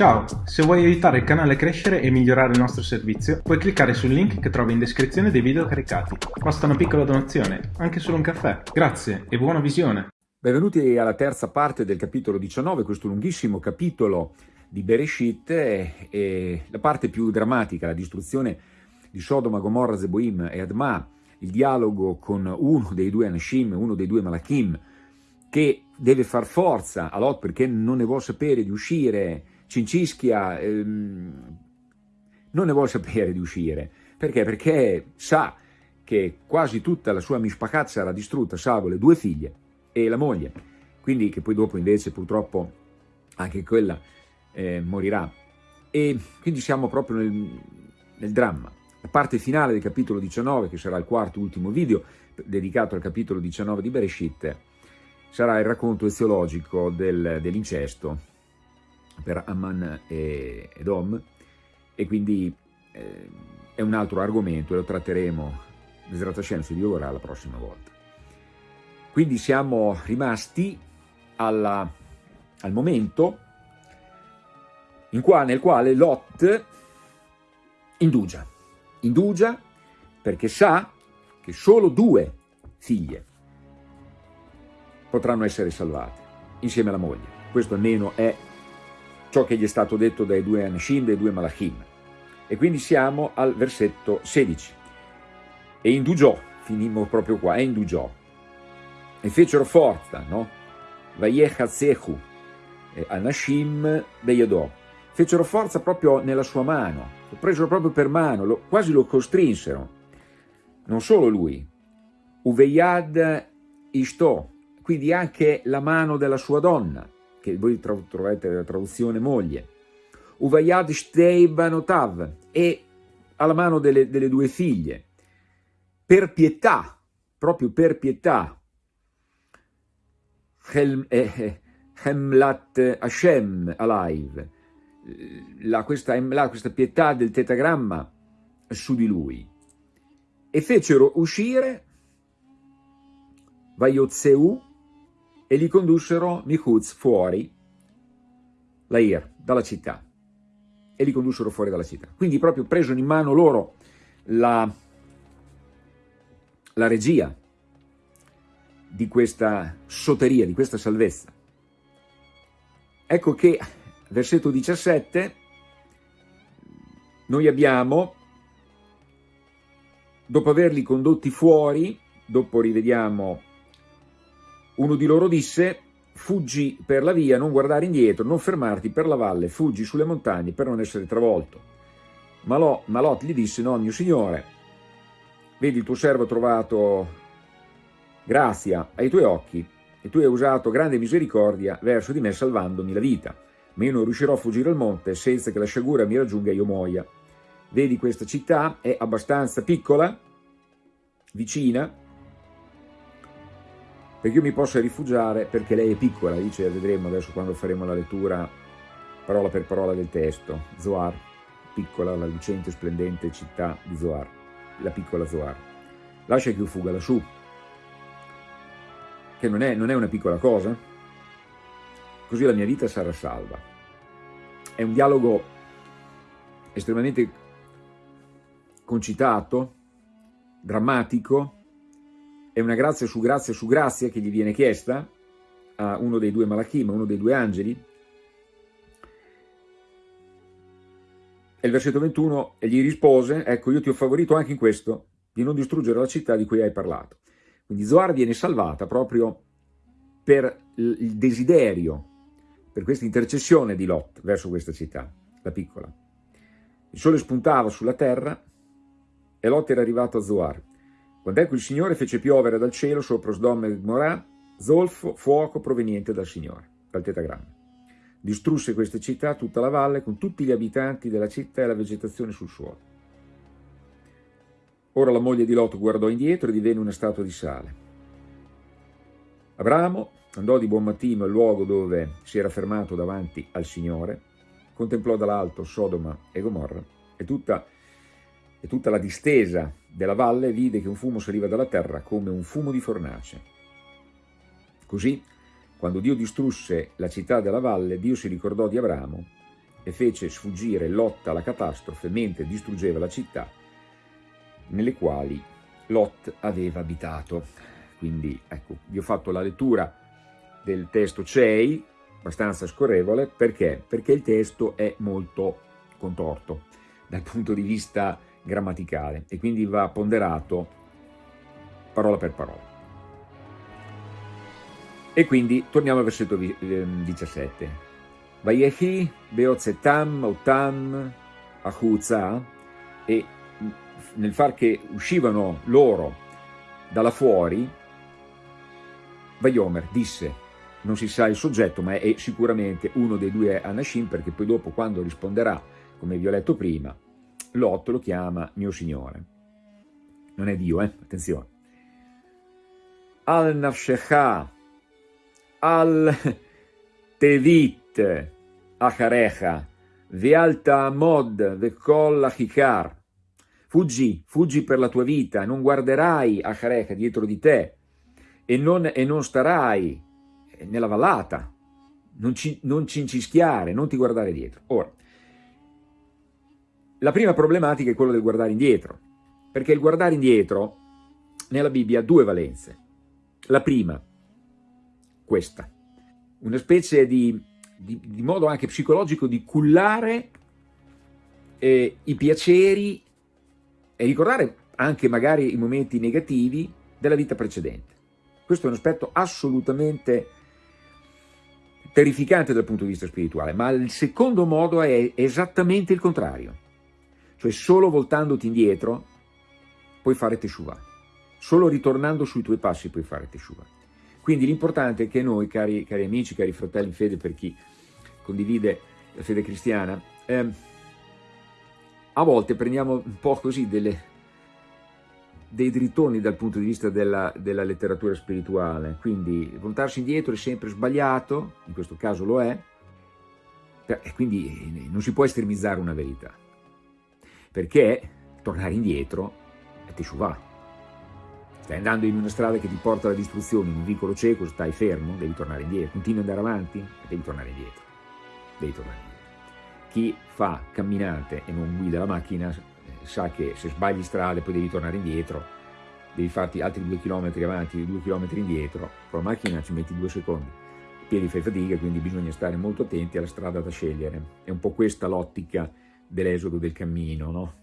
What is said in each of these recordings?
Ciao, se vuoi aiutare il canale a crescere e migliorare il nostro servizio, puoi cliccare sul link che trovi in descrizione dei video caricati. Basta una piccola donazione, anche solo un caffè. Grazie e buona visione! Benvenuti alla terza parte del capitolo 19, questo lunghissimo capitolo di Bereshit e la parte più drammatica, la distruzione di Sodoma, Gomorra, Zeboim e Adma, il dialogo con uno dei due Anashim, uno dei due Malachim, che deve far forza a Lot perché non ne vuole sapere di uscire, Cincischia ehm, non ne vuole sapere di uscire. Perché? Perché sa che quasi tutta la sua mishpachat sarà distrutta, salvo le due figlie e la moglie. Quindi che poi dopo invece purtroppo anche quella eh, morirà. E quindi siamo proprio nel, nel dramma. La parte finale del capitolo 19, che sarà il quarto e ultimo video dedicato al capitolo 19 di Bereshit, sarà il racconto eziologico del, dell'incesto per Amman e Edom e quindi eh, è un altro argomento e lo tratteremo Besrat Hashem se Dio la prossima volta. Quindi siamo rimasti alla, al momento qua, nel quale Lot indugia, indugia perché sa che solo due figlie potranno essere salvate insieme alla moglie. Questo almeno è ciò che gli è stato detto dai due Anashim, dai due Malachim. E quindi siamo al versetto 16. E indugiò, finimmo proprio qua, e indugiò. E fecero forza, no? Vayechatzehu, Anashim Beyadò. Fecero forza proprio nella sua mano, lo presero proprio per mano, lo, quasi lo costrinsero. Non solo lui, Uveyad Ishto, quindi anche la mano della sua donna, che voi trovate la traduzione moglie, Uvayad Shtei Banotav, e alla mano delle, delle due figlie, per pietà, proprio per pietà, Hemlat eh, eh, Hashem Alive, la, questa, questa pietà del tetagramma su di lui, e fecero uscire Vayotzeu e li condussero Mihuz fuori, Lair, dalla città, e li condussero fuori dalla città. Quindi proprio presero in mano loro la, la regia di questa soteria, di questa salvezza. Ecco che, versetto 17, noi abbiamo, dopo averli condotti fuori, dopo rivediamo uno di loro disse, fuggi per la via, non guardare indietro, non fermarti per la valle, fuggi sulle montagne per non essere travolto. Ma Lot gli disse, no, mio signore, vedi il tuo servo ha trovato grazia ai tuoi occhi e tu hai usato grande misericordia verso di me salvandomi la vita, ma io non riuscirò a fuggire al monte senza che la sciagura mi raggiunga e io muoia. Vedi questa città è abbastanza piccola, vicina, perché io mi possa rifugiare perché lei è piccola, dice, vedremo adesso quando faremo la lettura parola per parola del testo, Zoar, piccola, la lucente, splendente città di Zoar, la piccola Zoar. Lascia che io fuga lassù, che non è, non è una piccola cosa, così la mia vita sarà salva. È un dialogo estremamente concitato, drammatico, è una grazia su grazia su grazia che gli viene chiesta a uno dei due malachim, a uno dei due angeli. E il versetto 21, e gli rispose, ecco io ti ho favorito anche in questo, di non distruggere la città di cui hai parlato. Quindi Zoar viene salvata proprio per il desiderio, per questa intercessione di Lot verso questa città, la piccola. Il sole spuntava sulla terra e Lot era arrivato a Zoar. Quando ecco il Signore fece piovere dal cielo sopra Sdom e Gomorrà zolfo, fuoco proveniente dal Signore, dal tetagramma. Distrusse queste città, tutta la valle, con tutti gli abitanti della città e la vegetazione sul suolo. Ora la moglie di Lot guardò indietro e divenne una statua di sale. Abramo andò di buon mattino al luogo dove si era fermato davanti al Signore, contemplò dall'alto Sodoma e Gomorra e tutta, e tutta la distesa della valle vide che un fumo saliva dalla terra come un fumo di fornace. Così, quando Dio distrusse la città della valle, Dio si ricordò di Abramo e fece sfuggire Lot alla catastrofe mentre distruggeva la città nelle quali Lot aveva abitato. Quindi ecco, vi ho fatto la lettura del testo CEI, abbastanza scorrevole, perché? Perché il testo è molto contorto dal punto di vista grammaticale e quindi va ponderato parola per parola. E quindi torniamo al versetto 17. Ehm, Vayehi beozetam otam achuzza e nel far che uscivano loro dalla fuori, Vayomer disse, non si sa il soggetto, ma è sicuramente uno dei due Anashim, perché poi dopo quando risponderà, come vi ho letto prima, Lot lo chiama mio signore. Non è Dio, eh? Attenzione. Al nafshecha, al tevit, acharecha, vealta mod, vekol achikar, Fuggi, fuggi per la tua vita, non guarderai a Careca dietro di te e non, e non starai nella vallata, non, ci, non cincischiare, non ti guardare dietro. Ora, la prima problematica è quella del guardare indietro, perché il guardare indietro nella Bibbia ha due valenze. La prima, questa, una specie di, di, di modo anche psicologico di cullare eh, i piaceri e ricordare anche magari i momenti negativi della vita precedente. Questo è un aspetto assolutamente terrificante dal punto di vista spirituale, ma il secondo modo è esattamente il contrario, cioè solo voltandoti indietro puoi fare teshuva, solo ritornando sui tuoi passi puoi fare teshuva. Quindi l'importante è che noi, cari, cari, amici, cari fratelli in fede, per chi condivide la fede cristiana, ehm, a volte prendiamo un po' così delle, dei drittoni dal punto di vista della, della, letteratura spirituale, quindi voltarsi indietro è sempre sbagliato, in questo caso lo è, e quindi non si può estremizzare una verità, perché tornare indietro è teshuvah. Stai andando in una strada che ti porta alla distruzione, in un vicolo cieco, stai fermo, devi tornare indietro, continui ad andare avanti, devi tornare indietro, devi tornare indietro chi fa camminate e non guida la macchina eh, sa che se sbagli strade poi devi tornare indietro, devi farti altri due chilometri avanti, due chilometri indietro, con la macchina ci metti due secondi, I piedi fai fatica, quindi bisogna stare molto attenti alla strada da scegliere. È un po' questa l'ottica dell'esodo del cammino, no?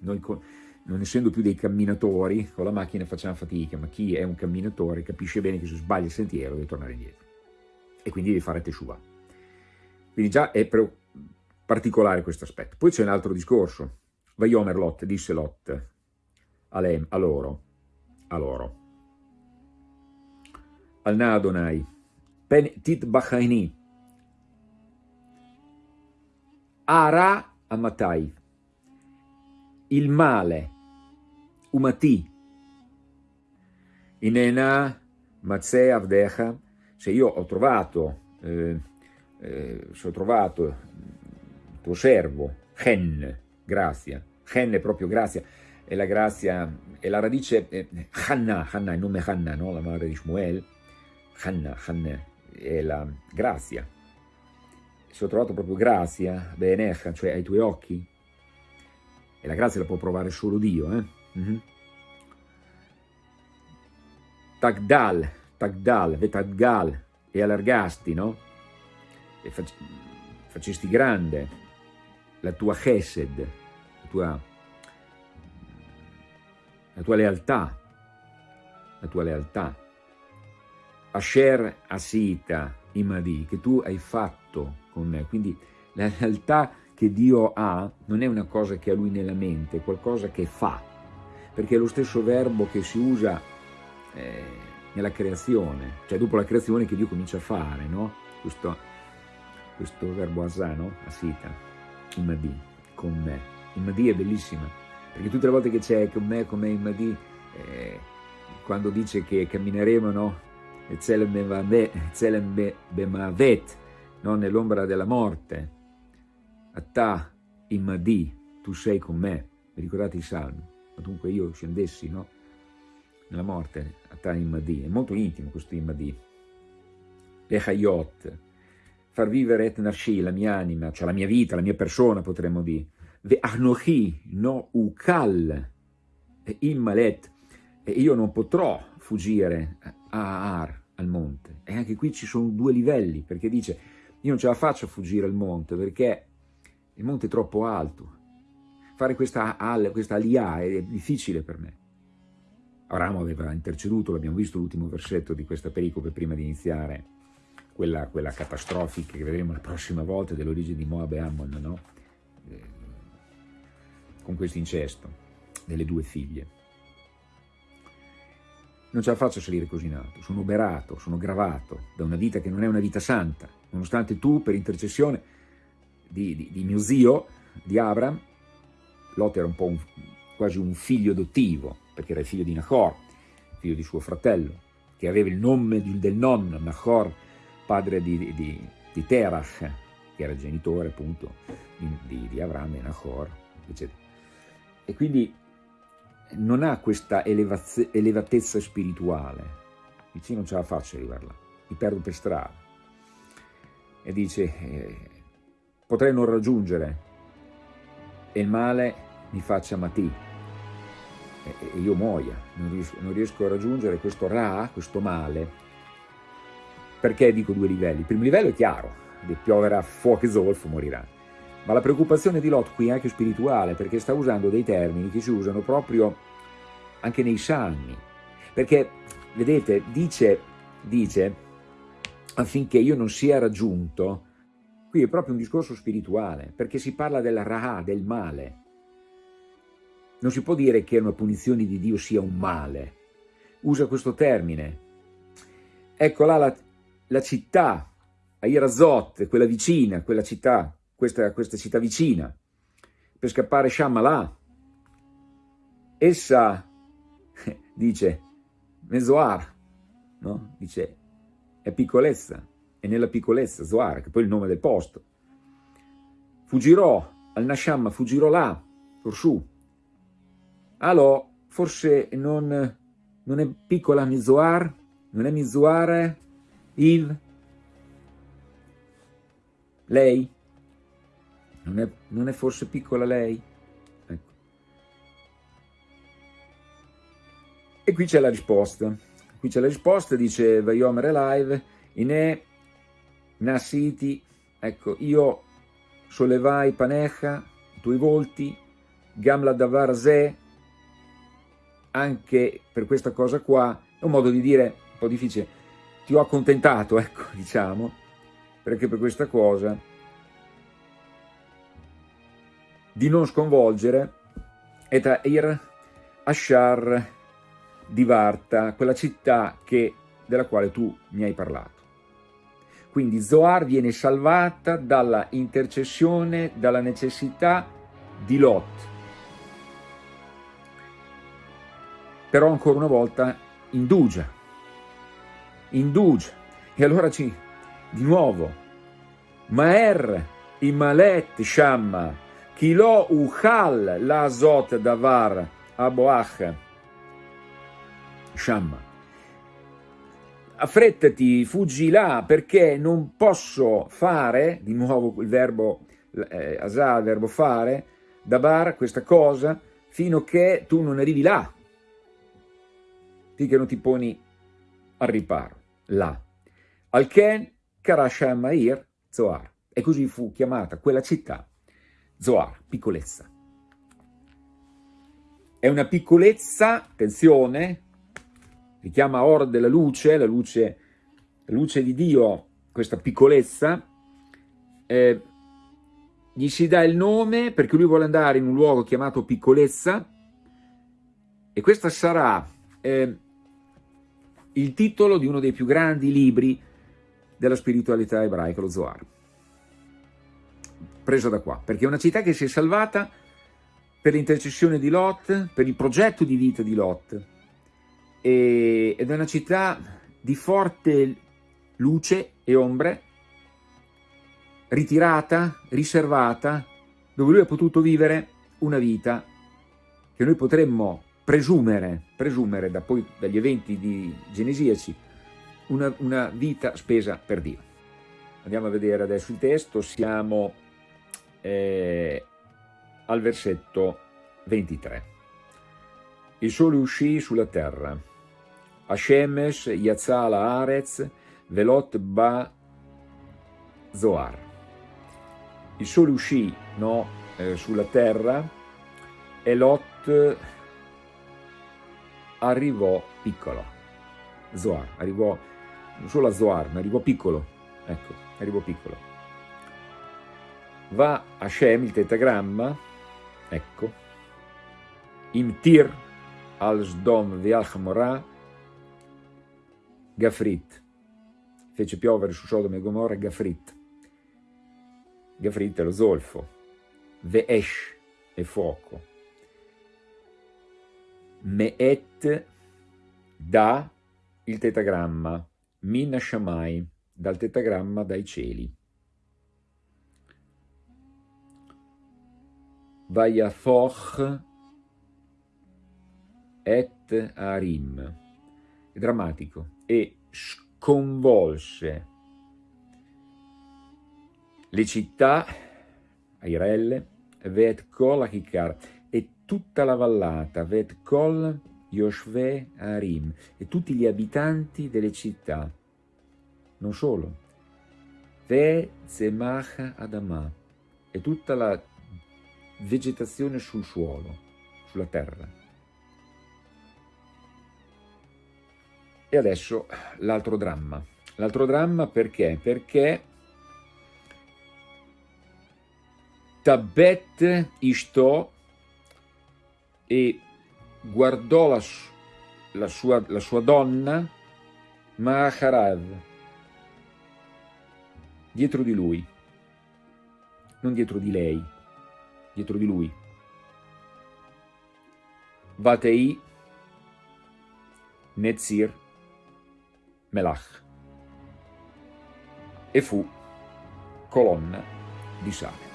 Noi non essendo più dei camminatori, con la macchina facciamo fatica, ma chi è un camminatore capisce bene che se sbaglia il sentiero deve tornare indietro. E quindi deve fare teshuva. Quindi già è particolare questo aspetto. Poi c'è un altro discorso. Vaiomer Lot, disse Lot a, lem, a loro, a loro, al Nadonai, pen tit bachaini, ara amatai, il male, umati, inena mazze avdecha, se io ho trovato, eh, eh, se ho trovato tuo servo, Chen, grazia. Chen è proprio grazia, è la grazia, è la radice, eh, Hanna, Hanna, il nome Hanna, no? la madre di Shmuel, Hanna, Hanna, è la grazia. Se ho trovato proprio grazia, Benecha, cioè ai tuoi occhi, e la grazia la può provare solo Dio, eh? Mm -hmm. Tagdal, Tagdal, Vetadgal, e allargasti, no? E facesti grande, la tua chesed, la tua, la tua lealtà, la tua lealtà. Asher Asita Imadi, che tu hai fatto con me. Quindi la lealtà che Dio ha non è una cosa che ha lui nella mente, è qualcosa che fa, perché è lo stesso verbo che si usa eh, nella creazione, cioè dopo la creazione che Dio comincia a fare, no? Questo, questo verbo asano, asita il Mahdi con me. Il Mahdi è bellissima, perché tutte le volte che c'è con me, con me il Mahdi, eh, quando dice che cammineremo, no? Zelem Bemavet, no? nell'ombra della morte, Atta il Mahdi, tu sei con me, vi ricordate i salmi? Ma dunque io scendessi, no? Nella morte, Atta il Mahdi, è molto intimo questo il Mahdi. Le Hayot, far vivere et narshi, la mia anima, cioè la mia vita, la mia persona potremmo dire, ve anochi no ukal immalet, e io non potrò fuggire a Ar, al monte. E anche qui ci sono due livelli, perché dice, io non ce la faccio a fuggire al monte, perché il monte è troppo alto. Fare questa, questa alia è difficile per me. Abramo aveva interceduto, l'abbiamo visto l'ultimo versetto di questa pericope prima di iniziare, quella, quella catastrofica che vedremo la prossima volta dell'origine di Moab e Ammon, no? eh, con questo incesto delle due figlie. Non ce la faccio a salire così in alto, sono oberato, sono gravato da una vita che non è una vita santa, nonostante tu per intercessione di, di, di mio zio, di Abram, Lot era un po' un, quasi un figlio adottivo, perché era il figlio di Nahor, figlio di suo fratello, che aveva il nome del nonno, Nahor, padre di, di, di Terach, che era genitore appunto di, di Avram e Nahor, eccetera. E quindi non ha questa elevatezza spirituale, dice non ce la faccio arrivare là, mi perdo per strada. E dice, eh, potrei non raggiungere e il male mi faccia matì e, e io muoia, non riesco, non riesco, a raggiungere questo ra, questo male. Perché dico due livelli? Il primo livello è chiaro, pioverà fuoco e zolfo, morirà. Ma la preoccupazione di Lot qui è anche spirituale, perché sta usando dei termini che si usano proprio anche nei salmi. Perché, vedete, dice, dice affinché io non sia raggiunto, qui è proprio un discorso spirituale, perché si parla del raha, del male. Non si può dire che una punizione di Dio sia un male. Usa questo termine. Ecco là la, la città, Airazot, quella vicina, quella città, questa, questa città vicina, per scappare Shammalà. Essa, dice, Mezoar, no? dice, è piccolezza, è nella piccolezza, Zoar, che poi il nome del posto. Fuggirò al Nasham, fuggirò là, su. Allora, forse non, non è piccola Mizoar, non è Mizoar, il, lei, non è, non è forse piccola lei? Ecco. E qui c'è la risposta. Qui c'è la risposta, dice Vaiomer Live, Ine Nasiti, ecco, io sollevai panecha, i tuoi volti, Gamla Davar Ze, anche per questa cosa qua, è un modo di dire un po' difficile, ti ho accontentato, ecco, diciamo, perché per questa cosa di non sconvolgere Etair Ashar di Varta, quella città che, della quale tu mi hai parlato. Quindi Zoar viene salvata dalla intercessione, dalla necessità di Lot. Però ancora una volta indugia, indugia. E allora ci, di nuovo, Maer imalet shamma, kilo uchal la zot davar aboach shamma. Affrettati, fuggi là, perché non posso fare, di nuovo il verbo eh, asà, il verbo fare, dabar, questa cosa, fino a che tu non arrivi là, finché non ti poni al riparo, là. Al-Ken Karashamair Zoar. E così fu chiamata quella città Zoar, piccolezza. È una piccolezza, attenzione, richiama Or della luce, la luce, la luce di Dio, questa piccolezza, eh, gli si dà il nome perché lui vuole andare in un luogo chiamato piccolezza e questo sarà eh, il titolo di uno dei più grandi libri della spiritualità ebraica, lo Zohar. Preso da qua, perché è una città che si è salvata per l'intercessione di Lot, per il progetto di vita di Lot, ed è una città di forte luce e ombre, ritirata, riservata, dove lui ha potuto vivere una vita che noi potremmo presumere, presumere da poi, dagli eventi di genesiaci, una, una vita spesa per Dio. Andiamo a vedere adesso il testo, siamo eh, al versetto 23. Il sole uscì sulla terra. Hashemesh Yatzala Arez Velot Ba Zoar. Il sole uscì no, eh, sulla terra e Lot arrivò piccolo. Zoar, arrivò non solo a Zoar, ma arrivò piccolo. Ecco, arrivò piccolo. Va a Shem, il tetagramma, ecco, Imtir al Sdom Vial Hamorah, Gafrit, fece piovere su Sodoma e Gomorra Gafrit. Gafrit è lo zolfo, Veesh è fuoco, Meet da il tetagramma, Min Shamai, dal tetagramma dai cieli. Vayafoch et Arim, è drammatico, e sconvolse le città, Airelle, Vet Kol Achikar, e tutta la vallata, Vet Kol Yoshve Arim, e tutti gli abitanti delle città, non solo, Ve Zemach Adama, e tutta la vegetazione sul suolo, sulla terra. E adesso l'altro dramma. L'altro dramma perché? Perché Tabet Ishto e guardò la, la, sua, la sua donna Maharav dietro di lui, non dietro di lei, dietro di lui. Vatei Netzir Melach e fu colonna di sale.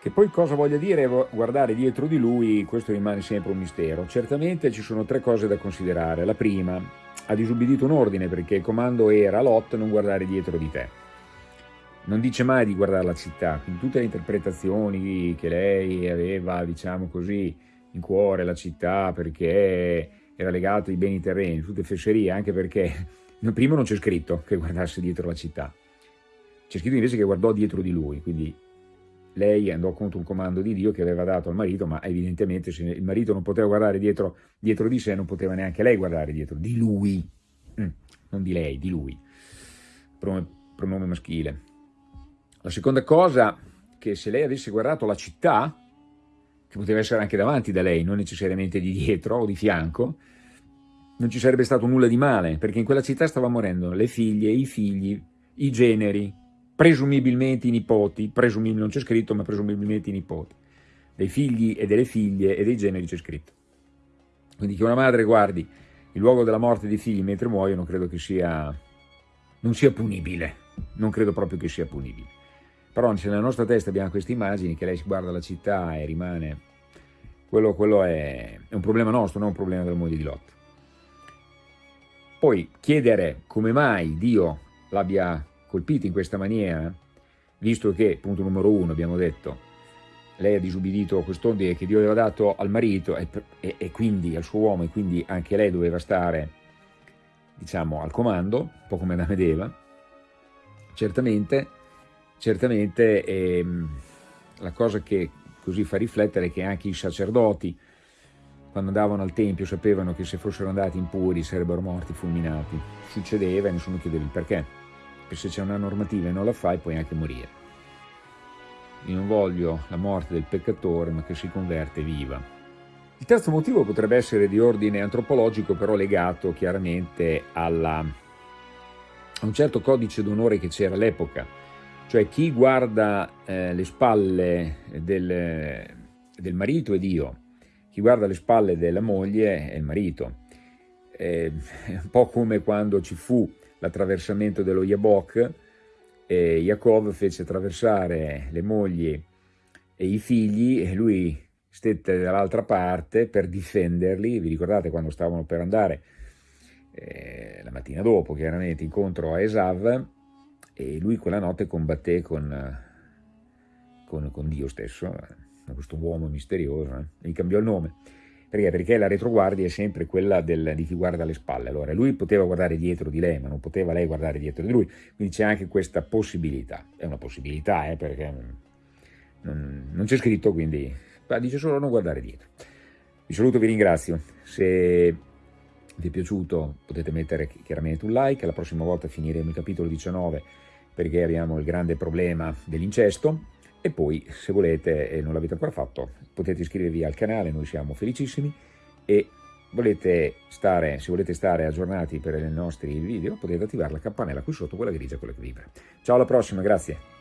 Che poi cosa voglia dire guardare dietro di lui, questo rimane sempre un mistero. Certamente ci sono tre cose da considerare. La prima, ha disubbidito un ordine perché il comando era Lot non guardare dietro di te non dice mai di guardare la città, quindi tutte le interpretazioni che lei aveva, diciamo così, in cuore la città perché era legato ai beni terreni, tutte fesserie, anche perché prima non c'è scritto che guardasse dietro la città, c'è scritto invece che guardò dietro di lui, quindi lei andò contro un comando di Dio che aveva dato al marito, ma evidentemente se il marito non poteva guardare dietro, dietro di sé, non poteva neanche lei guardare dietro. Di lui, mm, non di lei, di lui, pronome maschile. La seconda cosa, che se lei avesse guardato la città, che poteva essere anche davanti da lei, non necessariamente di dietro o di fianco, non ci sarebbe stato nulla di male, perché in quella città stavano morendo le figlie, i figli, i generi, presumibilmente i nipoti, presumibilmente non c'è scritto, ma presumibilmente i nipoti, dei figli e delle figlie e dei generi c'è scritto. Quindi che una madre guardi il luogo della morte dei figli mentre muoiono, credo che sia, non sia punibile, non credo proprio che sia punibile. Però nella nostra testa abbiamo queste immagini che lei si guarda la città e rimane... Quello, quello è, è, un problema nostro, non un problema della moglie di Lot. Poi chiedere come mai Dio l'abbia colpito in questa maniera, visto che, punto numero uno, abbiamo detto, lei ha disubbidito quest'ordine che Dio aveva dato al marito e, e, e, quindi al suo uomo e quindi anche lei doveva stare, diciamo, al comando, un po' come Adamo ed Eva, certamente certamente ehm, la cosa che così fa riflettere è che anche i sacerdoti, quando andavano al Tempio, sapevano che se fossero andati impuri sarebbero morti fulminati. Succedeva e nessuno chiedeva il perché. Perché se c'è una normativa e non la fai puoi anche morire. Io non voglio la morte del peccatore, ma che si converte viva. Il terzo motivo potrebbe essere di ordine antropologico, però legato chiaramente alla, a un certo codice d'onore che c'era all'epoca cioè chi guarda eh, le spalle del, del, marito è Dio, chi guarda le spalle della moglie è il marito. È un po' come quando ci fu l'attraversamento dello Yabok, e Jacob fece attraversare le mogli e i figli e lui stette dall'altra parte per difenderli, vi ricordate quando stavano per andare eh, la mattina dopo chiaramente incontro a Esav e lui quella notte combatté con, con, con Dio stesso, eh, questo uomo misterioso, eh, gli cambiò il nome. Perché? Perché la retroguardia è sempre quella del, di chi guarda alle spalle. Allora, lui poteva guardare dietro di lei, ma non poteva lei guardare dietro di lui. Quindi c'è anche questa possibilità. È una possibilità, eh, perché non, non c'è scritto, quindi dice solo non guardare dietro. Vi saluto, vi ringrazio. Se vi è piaciuto potete mettere chiaramente un like. La prossima volta finiremo il capitolo 19 perché abbiamo il grande problema dell'incesto e poi se volete e non l'avete ancora fatto potete iscrivervi al canale, noi siamo felicissimi e volete stare, se volete stare aggiornati per i nostri video potete attivare la campanella qui sotto, quella grigia, quella che vibra. Ciao alla prossima, grazie!